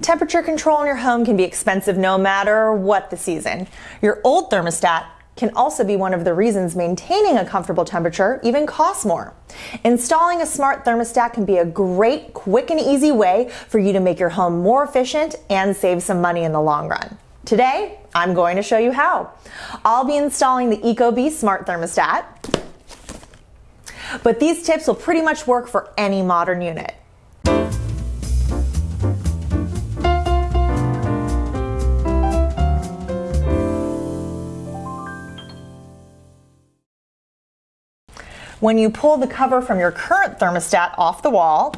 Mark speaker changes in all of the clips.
Speaker 1: Temperature control in your home can be expensive no matter what the season. Your old thermostat can also be one of the reasons maintaining a comfortable temperature even costs more. Installing a smart thermostat can be a great, quick and easy way for you to make your home more efficient and save some money in the long run. Today, I'm going to show you how. I'll be installing the Ecobee smart thermostat, but these tips will pretty much work for any modern unit. When you pull the cover from your current thermostat off the wall,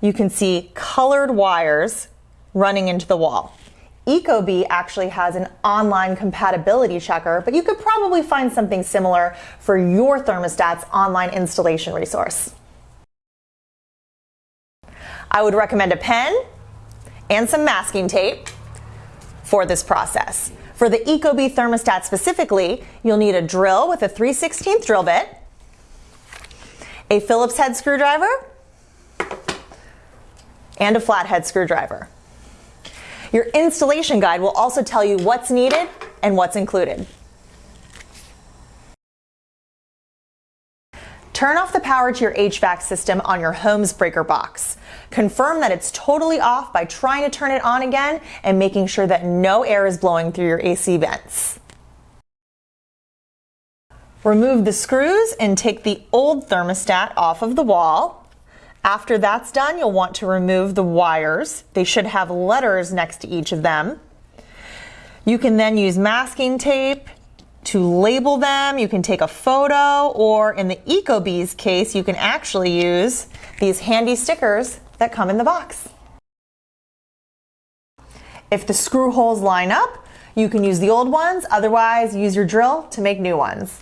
Speaker 1: you can see colored wires running into the wall. Ecobee actually has an online compatibility checker, but you could probably find something similar for your thermostat's online installation resource. I would recommend a pen and some masking tape for this process. For the Ecobee thermostat specifically, you'll need a drill with a 3 16th drill bit, a Phillips head screwdriver, and a flathead screwdriver. Your installation guide will also tell you what's needed and what's included. Turn off the power to your HVAC system on your home's breaker box. Confirm that it's totally off by trying to turn it on again and making sure that no air is blowing through your AC vents. Remove the screws and take the old thermostat off of the wall. After that's done, you'll want to remove the wires. They should have letters next to each of them. You can then use masking tape to label them. You can take a photo, or in the Ecobee's case, you can actually use these handy stickers that come in the box. If the screw holes line up, you can use the old ones, otherwise use your drill to make new ones.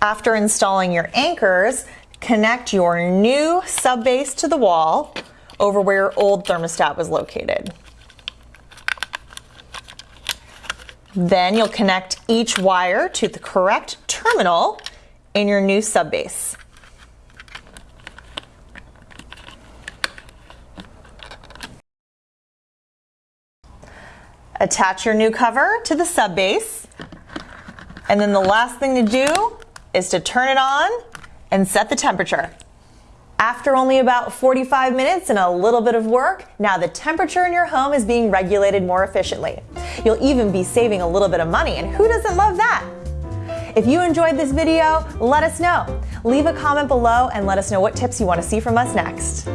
Speaker 1: After installing your anchors, Connect your new subbase to the wall over where your old thermostat was located. Then you'll connect each wire to the correct terminal in your new subbase. Attach your new cover to the subbase. And then the last thing to do is to turn it on and set the temperature. After only about 45 minutes and a little bit of work, now the temperature in your home is being regulated more efficiently. You'll even be saving a little bit of money, and who doesn't love that? If you enjoyed this video, let us know. Leave a comment below and let us know what tips you want to see from us next.